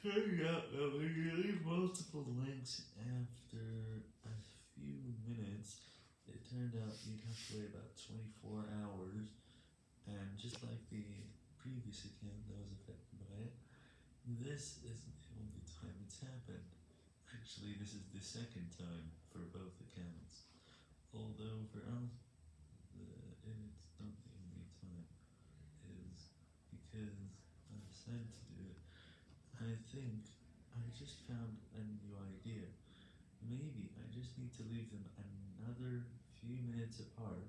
turned out that you leave multiple links after a few minutes, it turned out you'd have to wait about 24 hours, and just like the previous account that was affected by it, this isn't the only time it's happened. Actually, this is the second time for both accounts. Although for us, it's not the only time, is because I decided I just found a new idea. Maybe I just need to leave them another few minutes apart,